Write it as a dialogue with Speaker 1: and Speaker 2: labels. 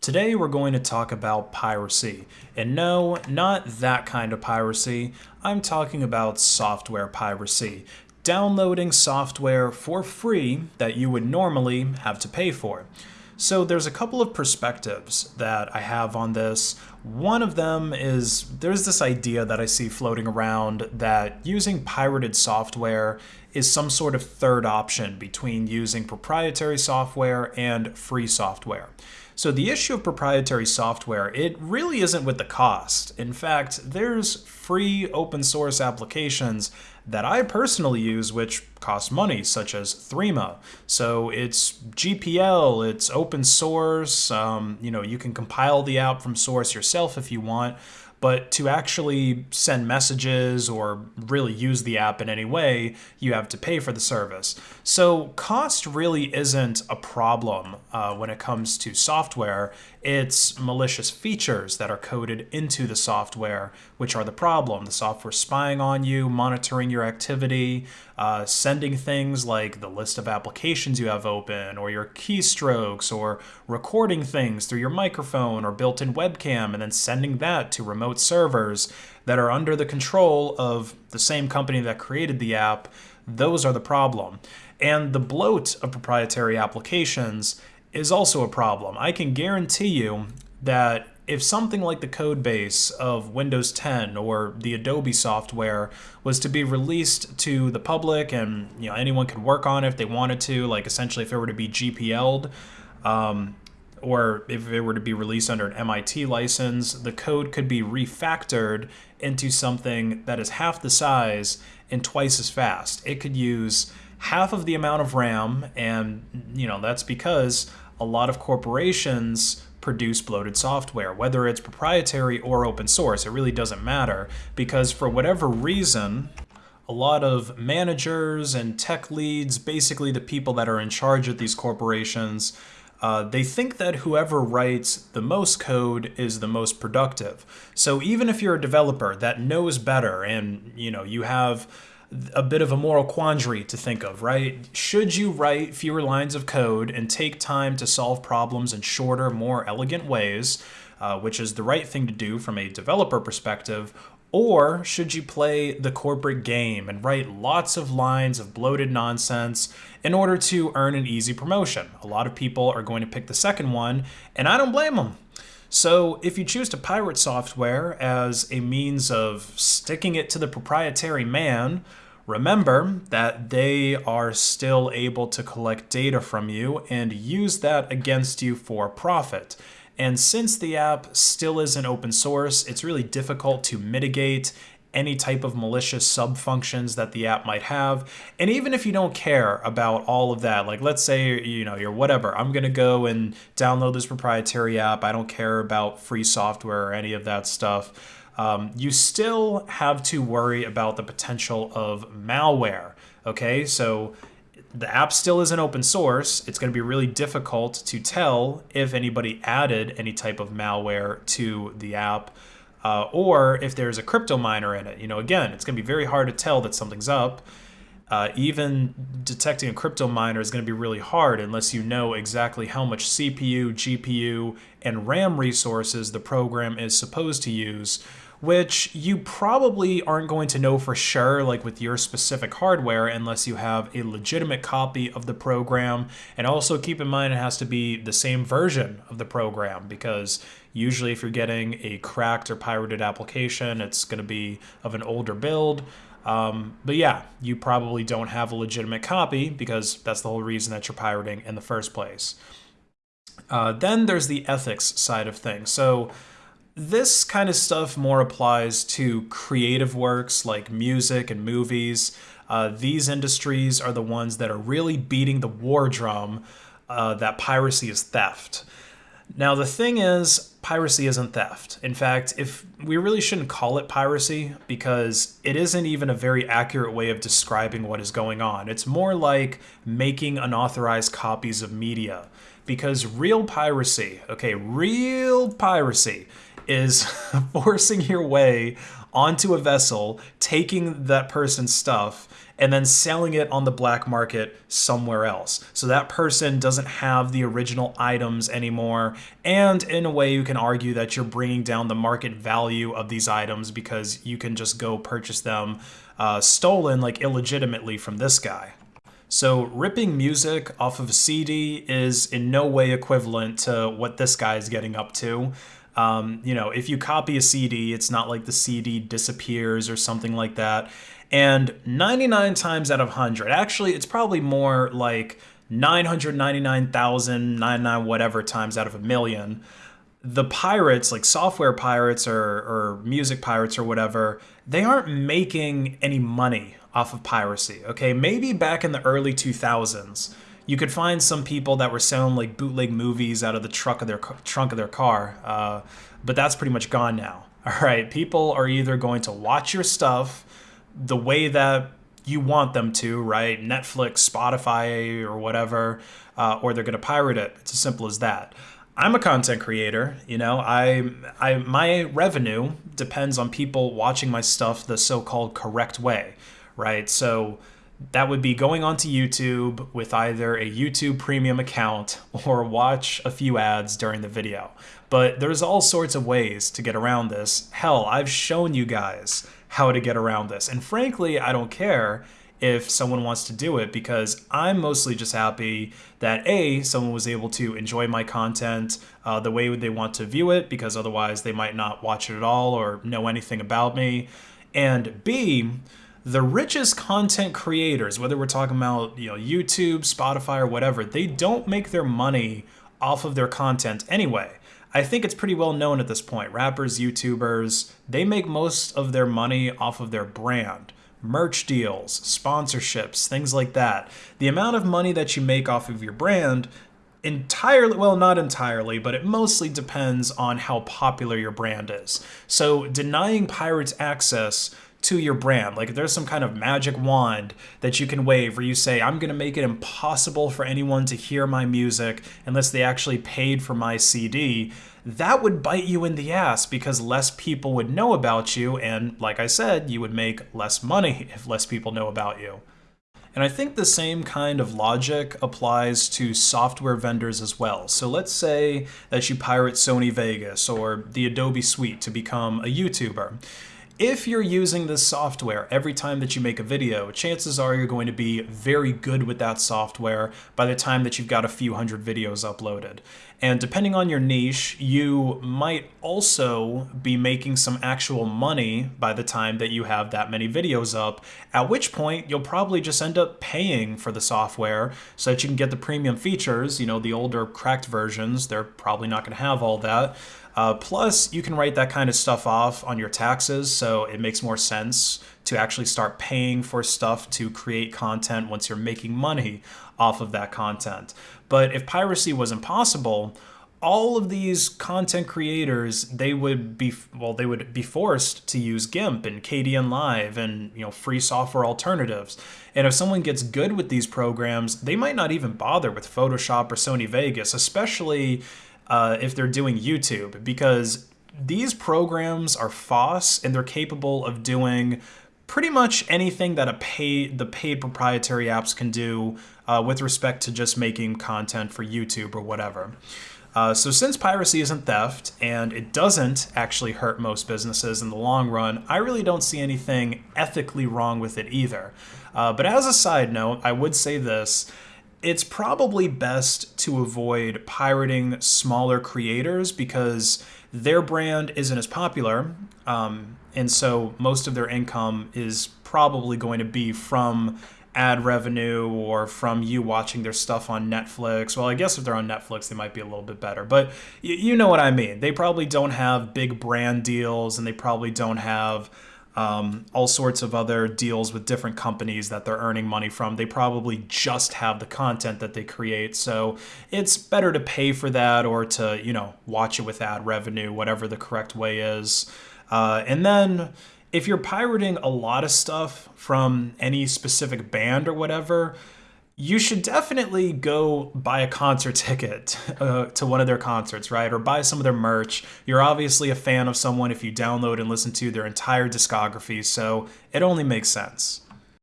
Speaker 1: Today we're going to talk about piracy. And no, not that kind of piracy. I'm talking about software piracy. Downloading software for free that you would normally have to pay for. So there's a couple of perspectives that I have on this. One of them is there's this idea that I see floating around that using pirated software is some sort of third option between using proprietary software and free software. So the issue of proprietary software, it really isn't with the cost. In fact, there's free open source applications that I personally use which cost money, such as Threema. So it's GPL, it's open source, um, you know, you can compile the app from source yourself if you want, but to actually send messages or really use the app in any way, you have to pay for the service. So cost really isn't a problem uh, when it comes to software. It's malicious features that are coded into the software, which are the problem. The software spying on you, monitoring your activity, uh, sending things like the list of applications you have open, or your keystrokes, or recording things through your microphone or built-in webcam, and then sending that to remote servers that are under the control of the same company that created the app, those are the problem. And the bloat of proprietary applications is also a problem. I can guarantee you that if something like the code base of Windows 10 or the Adobe software was to be released to the public and you know anyone could work on it if they wanted to, like essentially if it were to be GPL'd, um, or if it were to be released under an MIT license, the code could be refactored into something that is half the size and twice as fast. It could use half of the amount of RAM, and you know that's because a lot of corporations produce bloated software, whether it's proprietary or open source. It really doesn't matter because for whatever reason, a lot of managers and tech leads, basically the people that are in charge of these corporations, uh, they think that whoever writes the most code is the most productive. So even if you're a developer that knows better and you know you have a bit of a moral quandary to think of, right? Should you write fewer lines of code and take time to solve problems in shorter, more elegant ways, uh, which is the right thing to do from a developer perspective, or should you play the corporate game and write lots of lines of bloated nonsense in order to earn an easy promotion? A lot of people are going to pick the second one, and I don't blame them. So if you choose to pirate software as a means of sticking it to the proprietary man, remember that they are still able to collect data from you and use that against you for profit. And since the app still isn't open source, it's really difficult to mitigate any type of malicious sub functions that the app might have. And even if you don't care about all of that, like let's say, you know, you're whatever, I'm going to go and download this proprietary app. I don't care about free software or any of that stuff. Um, you still have to worry about the potential of malware. Okay, so the app still isn't open source. It's going to be really difficult to tell if anybody added any type of malware to the app uh, or if there's a crypto miner in it. You know, again, it's going to be very hard to tell that something's up. Uh, even detecting a crypto miner is going to be really hard unless you know exactly how much CPU, GPU, and RAM resources the program is supposed to use which you probably aren't going to know for sure, like with your specific hardware, unless you have a legitimate copy of the program. And also keep in mind it has to be the same version of the program because usually if you're getting a cracked or pirated application, it's going to be of an older build. Um, but yeah, you probably don't have a legitimate copy because that's the whole reason that you're pirating in the first place. Uh, then there's the ethics side of things. So this kind of stuff more applies to creative works like music and movies. Uh, these industries are the ones that are really beating the war drum uh, that piracy is theft. Now, the thing is, piracy isn't theft. In fact, if we really shouldn't call it piracy because it isn't even a very accurate way of describing what is going on. It's more like making unauthorized copies of media because real piracy, okay, real piracy is forcing your way onto a vessel, taking that person's stuff, and then selling it on the black market somewhere else. So that person doesn't have the original items anymore. And in a way, you can argue that you're bringing down the market value of these items because you can just go purchase them uh, stolen, like illegitimately from this guy. So ripping music off of a CD is in no way equivalent to what this guy is getting up to. Um, you know, if you copy a CD, it's not like the CD disappears or something like that. And 99 times out of 100, actually, it's probably more like 999,099 whatever times out of a million. The pirates, like software pirates or, or music pirates or whatever, they aren't making any money off of piracy. Okay, maybe back in the early 2000s, you could find some people that were selling like bootleg movies out of the trunk of their trunk of their car, uh, but that's pretty much gone now. All right, people are either going to watch your stuff the way that you want them to, right? Netflix, Spotify, or whatever, uh, or they're going to pirate it. It's as simple as that. I'm a content creator, you know. I, I, my revenue depends on people watching my stuff the so-called correct way right? So that would be going onto YouTube with either a YouTube premium account or watch a few ads during the video. But there's all sorts of ways to get around this. Hell, I've shown you guys how to get around this. And frankly, I don't care if someone wants to do it because I'm mostly just happy that A, someone was able to enjoy my content uh, the way they want to view it because otherwise they might not watch it at all or know anything about me. And B, the richest content creators, whether we're talking about you know YouTube, Spotify, or whatever, they don't make their money off of their content anyway. I think it's pretty well known at this point. Rappers, YouTubers, they make most of their money off of their brand. Merch deals, sponsorships, things like that. The amount of money that you make off of your brand entirely well not entirely but it mostly depends on how popular your brand is so denying pirates access to your brand. Like there's some kind of magic wand that you can wave where you say, I'm going to make it impossible for anyone to hear my music unless they actually paid for my CD. That would bite you in the ass because less people would know about you. And like I said, you would make less money if less people know about you. And I think the same kind of logic applies to software vendors as well. So let's say that you pirate Sony Vegas or the Adobe Suite to become a YouTuber. If you're using this software every time that you make a video, chances are you're going to be very good with that software by the time that you've got a few hundred videos uploaded. And depending on your niche, you might also be making some actual money by the time that you have that many videos up, at which point you'll probably just end up paying for the software so that you can get the premium features, you know, the older cracked versions, they're probably not going to have all that. Uh, plus, you can write that kind of stuff off on your taxes, so it makes more sense to actually start paying for stuff to create content once you're making money off of that content. But if piracy was impossible, all of these content creators they would be well they would be forced to use GIMP and Kdenlive and you know free software alternatives and if someone gets good with these programs they might not even bother with Photoshop or Sony Vegas especially uh, if they're doing YouTube because these programs are FOSS and they're capable of doing pretty much anything that a paid the paid proprietary apps can do uh, with respect to just making content for YouTube or whatever. Uh, so since piracy isn't theft and it doesn't actually hurt most businesses in the long run, I really don't see anything ethically wrong with it either. Uh, but as a side note, I would say this it's probably best to avoid pirating smaller creators because their brand isn't as popular. Um, and so most of their income is probably going to be from ad revenue or from you watching their stuff on Netflix. Well, I guess if they're on Netflix, they might be a little bit better. But you know what I mean. They probably don't have big brand deals and they probably don't have um, all sorts of other deals with different companies that they're earning money from. They probably just have the content that they create. So it's better to pay for that or to, you know, watch it with ad revenue, whatever the correct way is. Uh, and then if you're pirating a lot of stuff from any specific band or whatever, you should definitely go buy a concert ticket uh, to one of their concerts, right? Or buy some of their merch. You're obviously a fan of someone if you download and listen to their entire discography, so it only makes sense.